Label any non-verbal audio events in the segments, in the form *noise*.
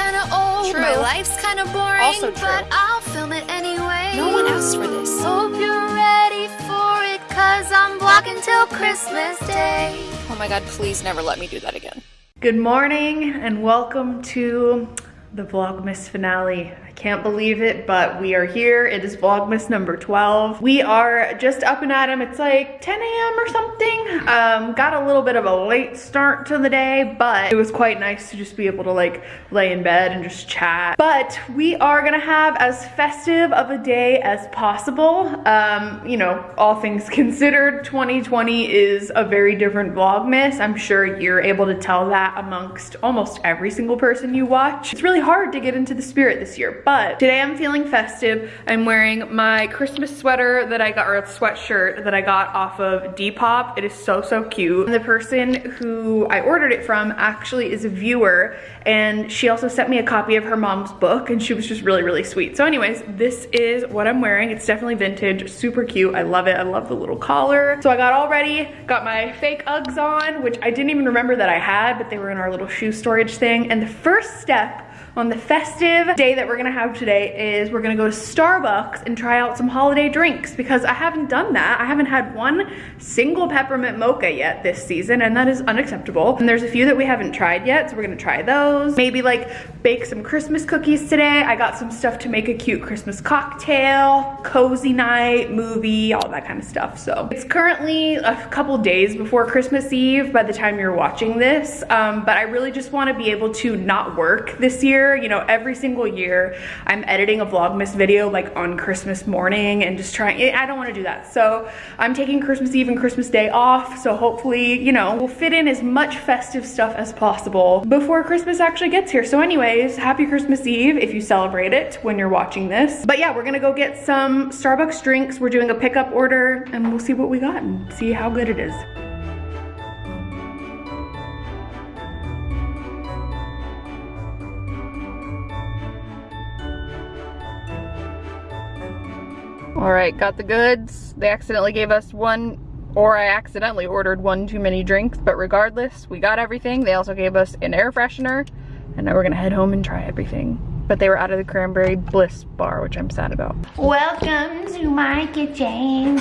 kinda old, True. my life's kinda boring, Also true. but I'll film it anyway. No one asked for this. Hope you're ready for it, cause I'm vlogging till Christmas Day. Oh my god, please never let me do that again. Good morning and welcome to the Vlogmas finale. Can't believe it, but we are here. It is Vlogmas number 12. We are just up and at 'em. It's like 10 a.m. or something. Um, got a little bit of a late start to the day, but it was quite nice to just be able to like lay in bed and just chat. But we are gonna have as festive of a day as possible. Um, you know, all things *laughs* considered, 2020 is a very different Vlogmas. I'm sure you're able to tell that amongst almost every single person you watch. It's really hard to get into the spirit this year, but today I'm feeling festive. I'm wearing my Christmas sweater that I got, or a sweatshirt that I got off of Depop. It is so, so cute. And the person who I ordered it from actually is a viewer, and she also sent me a copy of her mom's book, and she was just really, really sweet. So anyways, this is what I'm wearing. It's definitely vintage, super cute. I love it. I love the little collar. So I got all ready, got my fake Uggs on, which I didn't even remember that I had, but they were in our little shoe storage thing. And the first step on the festive day that we're gonna have today is we're gonna go to Starbucks and try out some holiday drinks because I haven't done that. I haven't had one single peppermint mocha yet this season and that is unacceptable. And there's a few that we haven't tried yet, so we're gonna try those. Maybe like bake some Christmas cookies today. I got some stuff to make a cute Christmas cocktail, cozy night, movie, all that kind of stuff. So it's currently a couple days before Christmas Eve by the time you're watching this, um, but I really just wanna be able to not work this year. You know, every single year I'm editing a Vlogmas video like on Christmas morning and just trying, I don't wanna do that. So I'm taking Christmas Eve and Christmas Day off. So hopefully, you know, we'll fit in as much festive stuff as possible before Christmas actually gets here. So anyways, happy Christmas Eve if you celebrate it when you're watching this. But yeah, we're gonna go get some Starbucks drinks. We're doing a pickup order and we'll see what we got and see how good it is. All right, got the goods. They accidentally gave us one, or I accidentally ordered one too many drinks, but regardless, we got everything. They also gave us an air freshener, and now we're gonna head home and try everything. But they were out of the cranberry bliss bar, which I'm sad about. Welcome to my kitchen.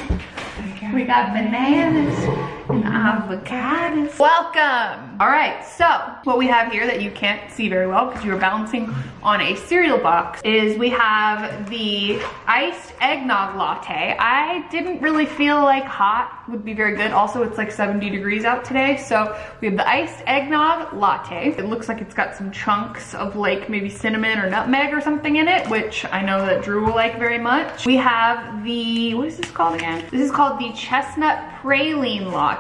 We got bananas and avocados. Welcome. All right, so what we have here that you can't see very well because you were balancing on a cereal box is we have the iced eggnog latte. I didn't really feel like hot would be very good. Also, it's like 70 degrees out today. So we have the iced eggnog latte. It looks like it's got some chunks of like maybe cinnamon or nutmeg or something in it, which I know that Drew will like very much. We have the, what is this called again? This is called the chestnut praline latte.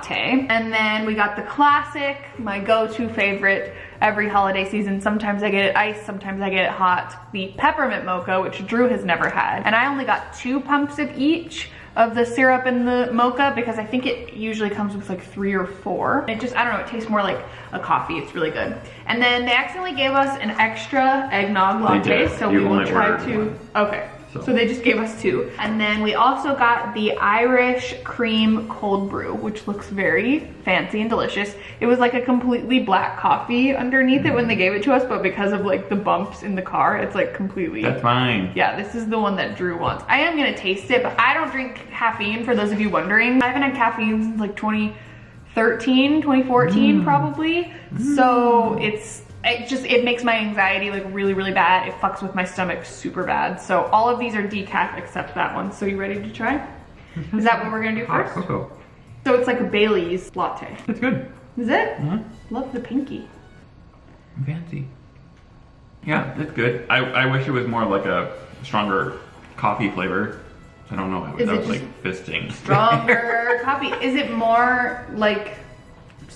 And then we got the classic, my go-to favorite every holiday season. Sometimes I get it iced, sometimes I get it hot. The peppermint mocha, which Drew has never had. And I only got two pumps of each of the syrup and the mocha because I think it usually comes with like three or four. It just, I don't know, it tastes more like a coffee. It's really good. And then they accidentally gave us an extra eggnog latte, so You we will try to, one. okay. So- So they just gave us two. And then we also got the Irish cream cold brew, which looks very fancy and delicious. It was like a completely black coffee underneath it when they gave it to us, but because of like the bumps in the car, it's like completely That's fine. yeah, this is the one that Drew wants. I am gonna taste it, but I don't drink caffeine for those of you wondering. I haven't had caffeine since like 2013, 2014 mm. probably. Mm. So it's, it just, it makes my anxiety like really, really bad. It fucks with my stomach super bad. So all of these are decaf except that one. So you ready to try? Is that what we're gonna do *laughs* Hot first? cocoa. So it's like a Bailey's latte. It's good. Is it? Mhm. Love the pinky. Fancy. Yeah, that's good. I, I wish it was more like a stronger coffee flavor. I don't know Is it without like fisting. Stronger *laughs* coffee. Is it more like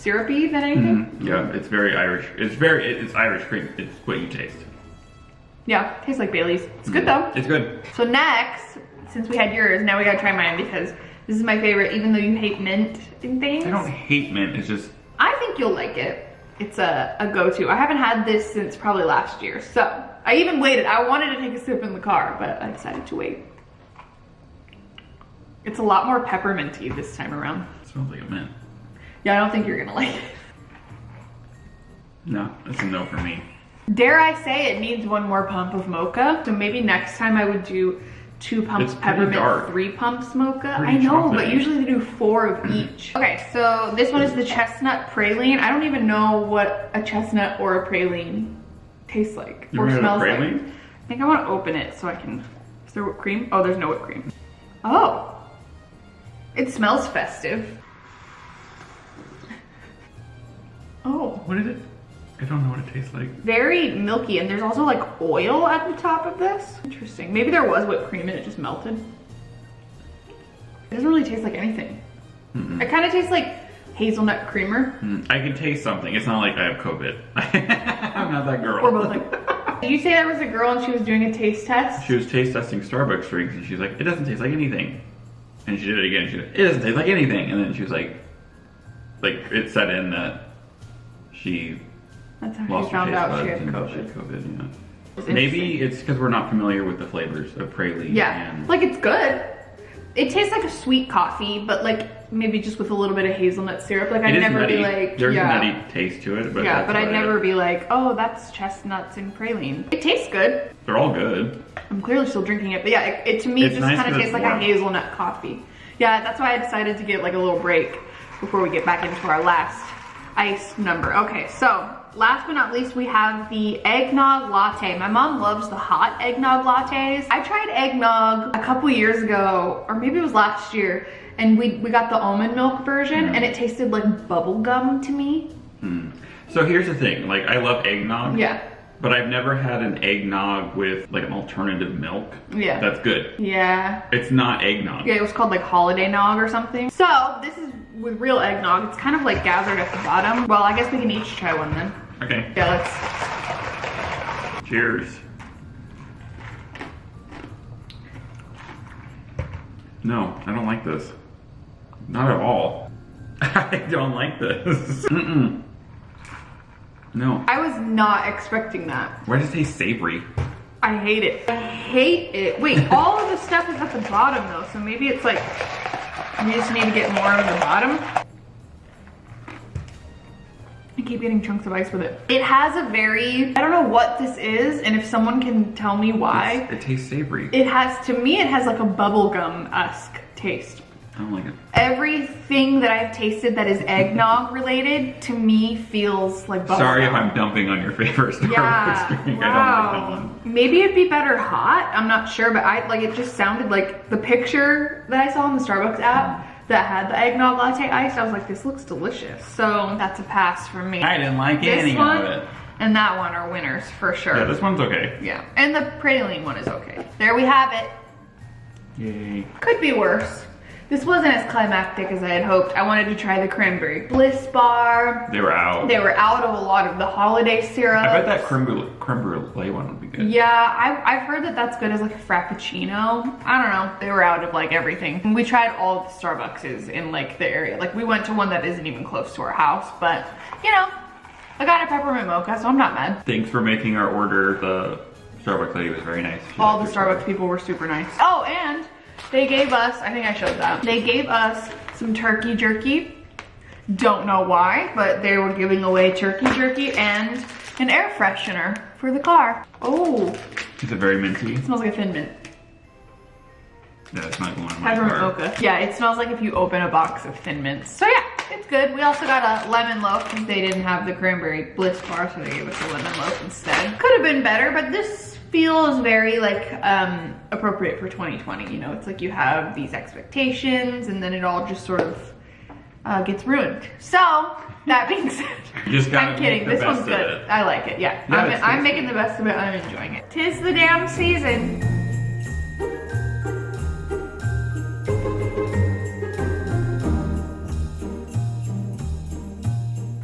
syrupy than anything? Mhm. Yeah, it's very Irish. It's very, it's Irish cream. It's what you taste. Yeah, tastes like Bailey's. It's good though. It's good. So next, since we had yours, now we gotta try mine because this is my favorite, even though you hate mint and things. I don't hate mint. It's just, I think you'll like it. It's a, a go-to. I haven't had this since probably last year. So I even waited. I wanted to take a sip in the car, but I decided to wait. It's a lot more pepperminty this time around. it smells like a mint. Yeah, I don't think you're gonna like it. No, it's a no for me. Dare I say it needs one more pump of mocha. So maybe next time I would do two pumps peppermint, dark. three pumps mocha. Pretty I know, but usually they do four of mm-hmm. each. Okay, so this one is the chestnut praline. I don't even know what a chestnut or a praline tastes like You or smells like. I think I want to open it so I can. Is there whipped cream? Oh, there's no whipped cream. Oh, it smells festive. What is it? I don't know what it tastes like. very milky, and there's also like oil at the top of this. Interesting. Maybe there was whipped cream and it just melted. It doesn't really taste like anything. Mm-mm. It kind of tastes like hazelnut creamer. Mm, I can taste something. It's not like I have COVID. *laughs* I'm not that girl. Or both like. *laughs* Did you say there was a girl and she was doing a taste test? She was taste testing Starbucks drinks and she's like, it doesn't taste like anything. And she did it again. She like, it doesn't taste like anything. And then she was like, like it set in that she That's how lost she found her taste out she buds had and she COVID. had COVID. Yeah. It's Maybe interesting. it's because we're not familiar with the flavors of praline. Yeah, And like it's good. It tastes like a sweet coffee, but like maybe just with a little bit of hazelnut syrup. Like I'd is never nutty. be like, There's yeah. a nutty taste to it, but yeah, but I'd about it. never be like, oh, that's chestnuts and praline. It tastes good. They're all good. I'm clearly still drinking it, but yeah, it, it to me It's just nice kind of tastes like warm. a hazelnut coffee. Yeah, that's why I decided to get like a little break before we get back into our last ice number. Okay, so last but not least, we have the eggnog latte. My mom loves the hot eggnog lattes. I tried eggnog a couple years ago, or maybe it was last year, and we, we got the almond milk version, and it tasted like bubble gum to me. Hmm. So here's the thing. Like I love eggnog. Yeah. But I've never had an eggnog with like an alternative milk. Yeah. That's good. Yeah. It's not eggnog. Yeah, it was called like holiday nog or something. So this is with real eggnog. It's kind of like gathered at the bottom. Well, I guess we can each try one then. Okay. Yeah, let's. Cheers. No, I don't like this. Not at all. *laughs* I don't like this. *laughs* Mm-mm. No. I was not expecting that. Why does it taste savory? I hate it. I hate it. Wait, *laughs* all of the stuff is at the bottom though, so maybe it's like we just need to get more on the bottom. I keep getting chunks of ice with it. It has a very, I don't know what this is, and if someone can tell me why, It's- it tastes savory. it has, to me, it has like a bubblegum-esque taste. I don't like it. Everything that I've tasted that is eggnog *laughs* related to me feels like bubblegum. Sorry if I'm dumping on your favorite Starbucks Yeah, *laughs* drink. I don't like that wow. one. Maybe it'd be better hot. I'm not sure, but I like it. Just sounded like the picture that I saw on the Starbucks app that had the eggnog latte ice. I was like, this looks delicious. So that's a pass for me. I didn't like this any one of it. and that one are winners for sure. Yeah, this one's okay. Yeah, and the praline one is okay. There we have it. Yay. Could be worse. This wasn't as climactic as I had hoped. I wanted to try the cranberry bliss bar. They were out. They were out of a lot of the holiday syrup. I bet that creme brulee, creme brulee one would be good. Yeah, I, I've heard that that's good as like a frappuccino. I don't know. They were out of like everything. We tried all the Starbucks in like the area. Like we went to one that isn't even close to our house, but you know, I got a peppermint mocha, so I'm not mad. Thanks for making our order. The Starbucks lady was very nice. She All the Starbucks people were super nice. Oh, and they gave us, I think I showed that. They gave us some turkey jerky. Don't know why, but they were giving away turkey jerky and an air freshener for the car. Oh, Is it very minty? it smells like a thin mint. Yeah, it's not going in my Peppermint car. mocha. Yeah, it smells like if you open a box of Thin Mints. So yeah, it's good. We also got a lemon loaf because they didn't have the cranberry bliss bar, so they gave us a lemon loaf instead. Could have been better, but this feels very like um, appropriate for 2020. You know, it's like you have these expectations and then it all just sort of uh, gets ruined. So that being said, *laughs* just I'm kidding. This one's good. I like it. Yeah, Yeah, I'm, I'm making the best of it. I'm enjoying it. Tis the damn season.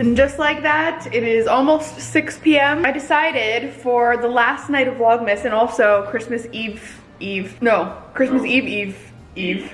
And just like that, it is almost 6 p.m. I decided for the last night of Vlogmas and also Christmas Eve, Eve, no, Christmas Oh. Eve, Eve, Eve,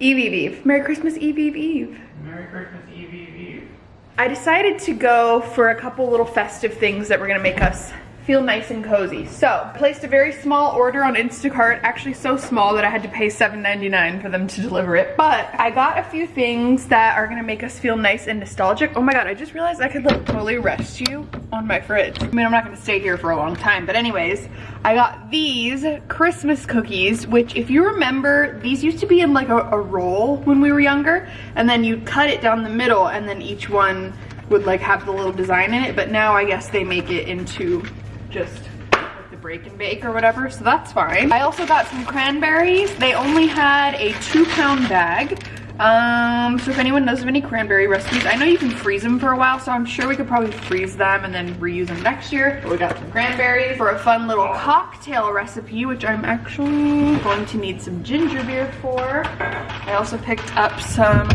Eve, Eve, Eve. Merry Christmas Eve, Eve, Eve. Merry Christmas Eve, Eve, Eve. I decided to go for a couple little festive things that were gonna make us feel nice and cozy. So, placed a very small order on Instacart, actually so small that I had to pay $7.99 for them to deliver it. But I got a few things that are gonna make us feel nice and nostalgic. Oh my god, I just realized I could like totally rest you on my fridge. I mean, I'm not gonna stay here for a long time, but anyways, I got these Christmas cookies, which if you remember, these used to be in like a, a roll when we were younger, and then you cut it down the middle, and then each one would like have the little design in it, but now I guess they make it into just like the break and bake or whatever, so that's fine. I also got some cranberries. They only had a two pound bag, um, so if anyone knows of any cranberry recipes, I know you can freeze them for a while, so I'm sure we could probably freeze them and then reuse them next year. But we got some cranberries for a fun little cocktail recipe, which I'm actually going to need some ginger beer for. I also picked up some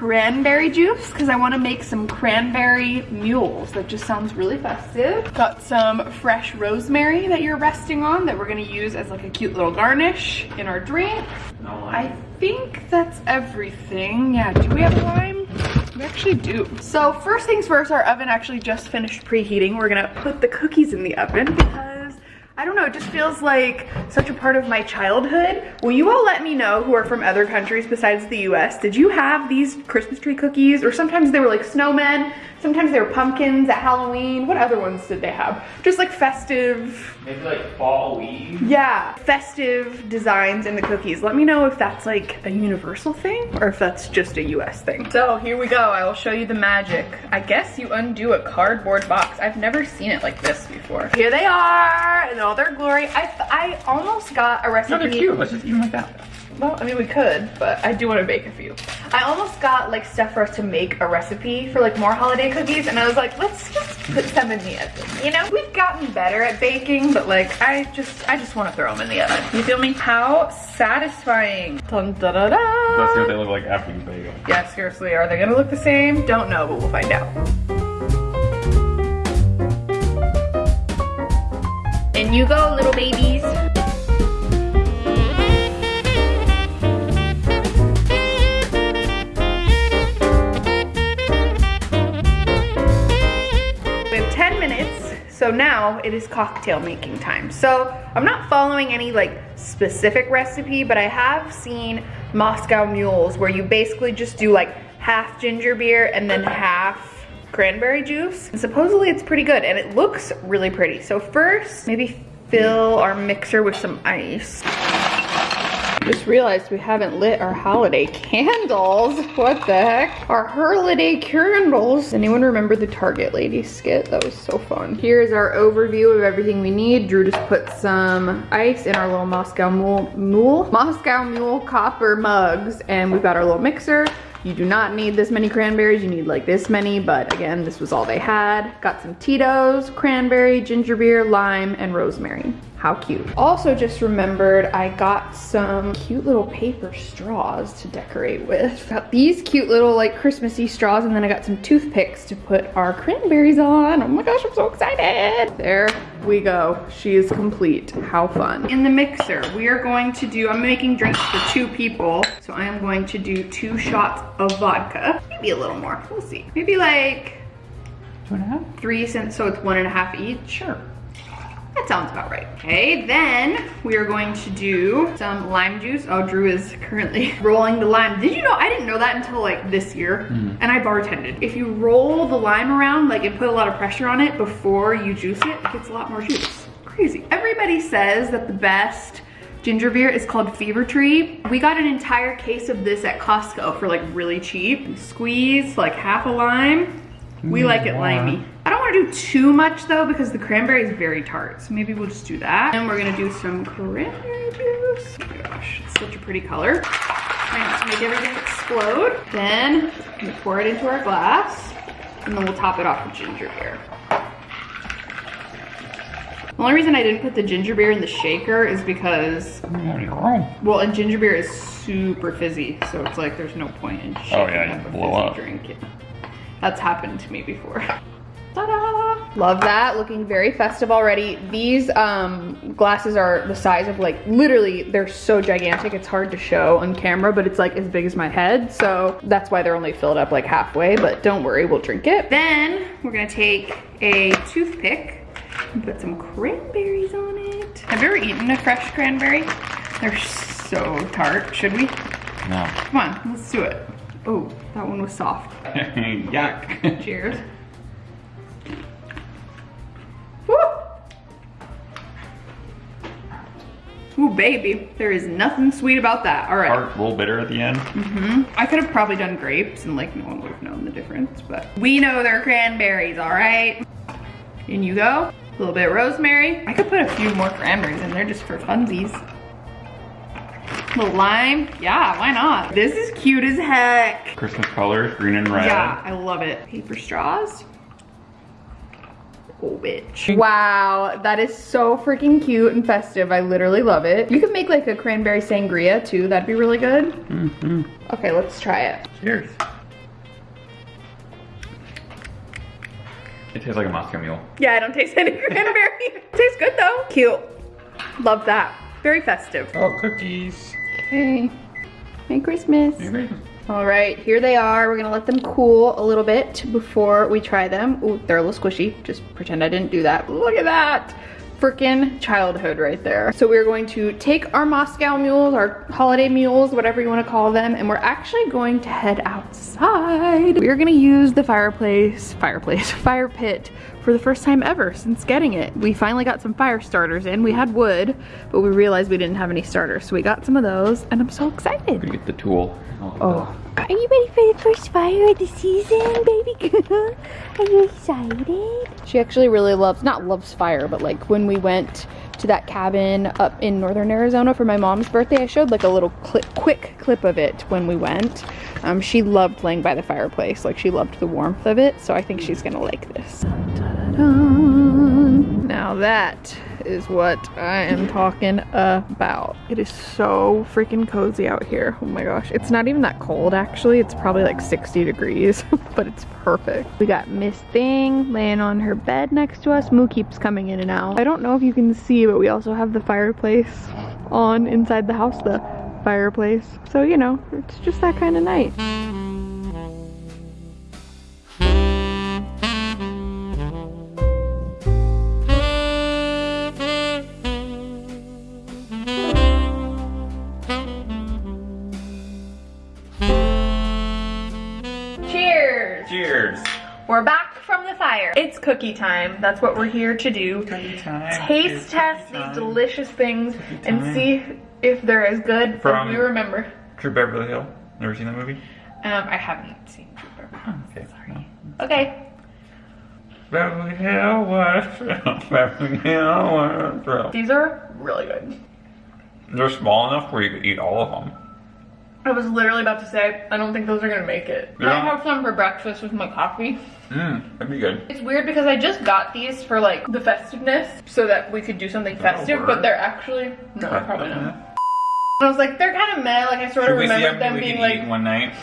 cranberry juice because I want to make some cranberry mules. That just sounds really festive. Got some fresh rosemary that you're resting on that we're going to use as like a cute little garnish in our drink. I think that's everything. Yeah, do we have lime? We actually do. So first things first, our oven actually just finished preheating. We're gonna put the cookies in the oven because I don't know, it just feels like such a part of my childhood. Will you all let me know who are from other countries besides the US? Did you have these Christmas tree cookies? Or sometimes they were like snowmen, sometimes they were pumpkins at Halloween. What other ones did they have? Just like festive, Maybe like fall Eve. yeah, festive designs in the cookies. Let me know if that's like a universal thing or if that's just a US thing. So here we go, I will show you the magic. I guess you undo a cardboard box. I've never seen it like this before. Here they are in all their glory. I, I almost got a recipe. No, they're cute. Let's just eat them like that. Well, I mean, we could, but I do want to bake a few. I almost got like stuff for us to make a recipe for like more holiday cookies, and I was like, let's just put some in the oven. You know, we've gotten better at baking, but like, I just, I just want to throw them in the oven. You feel me? How satisfying! Dun, da, da, da. Let's see what they look like after you bake them. Yeah, seriously, are they gonna look the same? Don't know, but we'll find out. And you go, little babies. So now it is cocktail making time. So I'm not following any like specific recipe, but I have seen Moscow mules where you basically just do like half ginger beer and then half cranberry juice. And supposedly it's pretty good and it looks really pretty. So first, maybe fill our mixer with some ice. Just realized we haven't lit our holiday candles. *laughs* What the heck? Our holiday candles. Anyone remember the Target lady skit? That was so fun. Here's our overview of everything we need. Drew just put some ice in our little Moscow Mule, Mule? Moscow Mule copper mugs. And we've got our little mixer. You do not need this many cranberries, you need like this many, but again, this was all they had. Got some Tito's, cranberry, ginger beer, lime, and rosemary. How cute. Also just remembered I got some cute little paper straws to decorate with. *laughs* Got these cute little like Christmassy straws and then I got some toothpicks to put our cranberries on. Oh my gosh, I'm so excited. There we go. She is complete. How fun. In the mixer, we are going to do, I'm making drinks for two people. So I am going to do two shots of vodka. Maybe a little more, we'll see. Maybe like Two and a half? three cents, so it's one and a half each. Sure. That sounds about right. Okay, then we are going to do some lime juice. Oh, Drew is currently *laughs* rolling the lime. Did you know, I didn't know that until like this year, hmm. and I bartended. If you roll the lime around, like and put a lot of pressure on it before you juice it, it gets a lot more juice. Crazy. Everybody says that the best ginger beer is called Fever Tree. We got an entire case of this at Costco for like really cheap. Squeeze like half a lime. We hmm. like it limey. I don't want to do too much though because the cranberry is very tart. So maybe we'll just do that. And we're gonna do some cranberry juice. Oh my gosh, it's such a pretty color. Trying not to make everything explode. Then gonna pour it into our glass and then we'll top it off with ginger beer. The only reason I didn't put the ginger beer in the shaker is because, We don't have any room. well, and ginger beer is super fizzy, so it's like there's no point in shaking Oh, yeah, up you a blow fizzy up. drink. That's happened to me before. *laughs* Ta-da! Love that, looking very festive already. These um, glasses are the size of like, literally, they're so gigantic, it's hard to show on camera, but it's like as big as my head, so that's why they're only filled up like halfway, but don't worry, we'll drink it. Then, we're gonna take a toothpick and put some cranberries on it. Have you ever eaten a fresh cranberry? They're so tart, should we? No. Come on, let's do it. Oh, that one was soft. *laughs* Yuck. Cheers. Woo! Ooh, baby. There is nothing sweet about that. All right. A little bitter at the end. Mm hmm I could have probably done grapes and like no one would have known the difference, but we know they're cranberries, all right? In you go. A little bit of rosemary. I could put a few more cranberries in there just for funsies. A little lime. Yeah, why not? This is cute as heck. Christmas colors, green and red. Yeah, I love it. Paper straws. Oh, bitch. Wow, that is so freaking cute and festive. I literally love it. You could make like a cranberry sangria too. That'd be really good. Mm-hmm. Okay, let's try it. Cheers. It tastes like a Moscow Mule. Yeah, I don't taste any *laughs* cranberry. tastes good though. Cute. Love that. Very festive. Oh, cookies. Okay. Merry Christmas. Merry Christmas. All right, here they are. We're gonna let them cool a little bit before we try them. Ooh, they're a little squishy. Just pretend I didn't do that. Look at that. Freaking childhood right there. So we're going to take our Moscow mules, our holiday mules, whatever you wanna call them, and we're actually going to head outside. We're gonna use the fireplace, fireplace, *laughs* fire pit for the first time ever since getting it. We finally got some fire starters in. We had wood, but we realized we didn't have any starters. So we got some of those and I'm so excited. Gonna get the tool. Oh, Are you ready for the first fire of the season, baby girl? Are you excited? She actually really loves, not loves fire, but like when we went to that cabin up in northern Arizona for my mom's birthday, I showed like a little clip, quick clip of it when we went. Um, she loved playing by the fireplace, like she loved the warmth of it, so I think she's gonna like this. Now that is what I am talking about. It is so freaking cozy out here. Oh my gosh. It's not even that cold actually. It's probably like 60 degrees, *laughs* but it's perfect. We got Miss Thing laying on her bed next to us. Moo keeps coming in and out. I don't know if you can see, but we also have the fireplace on inside the house, the fireplace. So, you know, it's just that kind of night. Cheers! Cheers. We're back from the fire. It's cookie time. That's what we're here to do. Cookie time. Taste test these delicious things and see if they're as good From- as we remember. Troop Beverly Hill. Never seen that movie? Um, I haven't seen Trooper. Okay. Sorry. Okay. Beverly Hill was *laughs* Beverly Hill was These are really good. They're small enough where you could eat all of them. I was literally about to say, I don't think those are gonna make it. Yeah. I have some for breakfast with my coffee. Mmm, that'd be good. It's weird because I just got these for like the festiveness so that we could do something That'll festive, work. but they're actually, no, probably not. Uh-huh. I was like, they're kind of meh. Like I sort Should of remember see how remembered many them being like, one night? *laughs*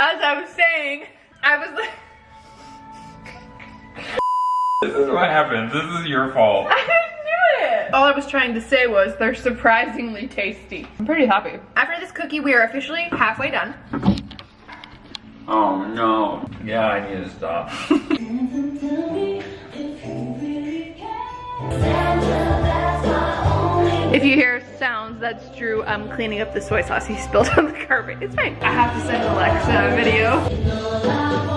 as I was saying, I was like, This is what happens. This is your fault. *laughs* I knew it. All I was trying to say was they're surprisingly tasty. I'm pretty happy. After this cookie, we are officially halfway done. Oh no. Yeah, I need to stop. *laughs* If you hear sounds, that's Drew um, cleaning up the soy sauce he spilled *laughs* on the carpet. It's fine. I have to send Alexa a video.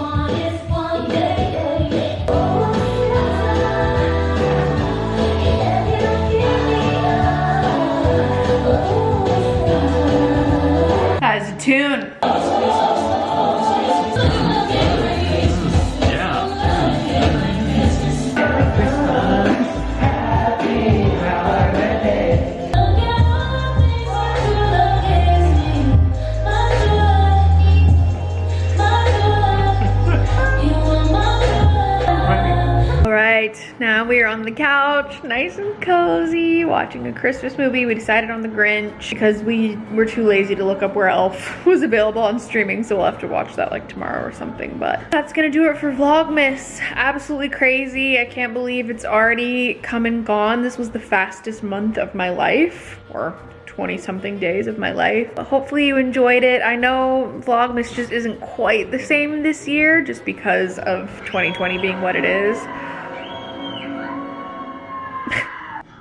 Tune. All right, now we are on the couch, nice and cozy, watching a Christmas movie. We decided on The Grinch because we were too lazy to look up where Elf *laughs* was available on streaming, so we'll have to watch that like tomorrow or something. But that's gonna do it for Vlogmas. Absolutely crazy. I can't believe it's already come and gone. This was the fastest month of my life, or 20 something days of my life. But hopefully you enjoyed it. I know Vlogmas just isn't quite the same this year just because of 2020 being what it is.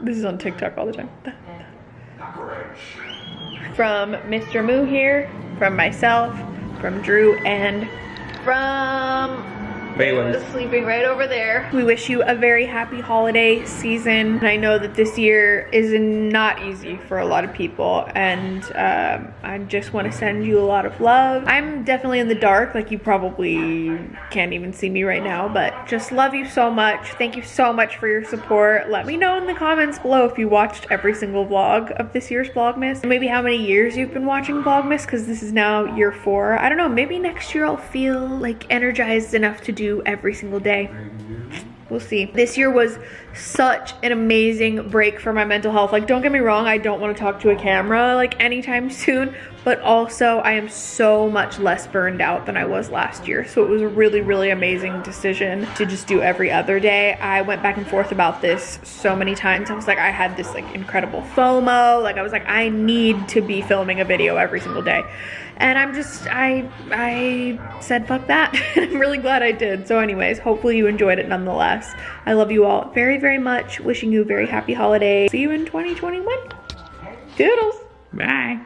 This is on TikTok all the time. From Mr. Moo here, from myself, from Drew, and from Sleeping right over there. We wish you a very happy holiday season. I know that this year is not easy for a lot of people, and um, I just want to send you a lot of love. I'm definitely in the dark, like you probably can't even see me right now, but just love you so much. Thank you so much for your support. Let me know in the comments below if you watched every single vlog of this year's Vlogmas, and maybe how many years you've been watching Vlogmas, because this is now year four. I don't know, maybe next year I'll feel like energized enough to do every single day. We'll see. This year was such an amazing break for my mental health. Like, don't get me wrong, I don't want to talk to a camera like anytime *laughs* soon, but also I am so much less burned out than I was last year. So it was a really, really amazing decision to just do every other day. I went back and forth about this so many times. I was like, I had this like incredible FOMO. Like, I was like, I need to be filming a video every single day and I'm just I I said fuck that. *laughs* I'm really glad I did. So anyways, hopefully you enjoyed it nonetheless. I love you all very very much. Wishing you a very happy holiday. See you in 2021. Doodles. Bye.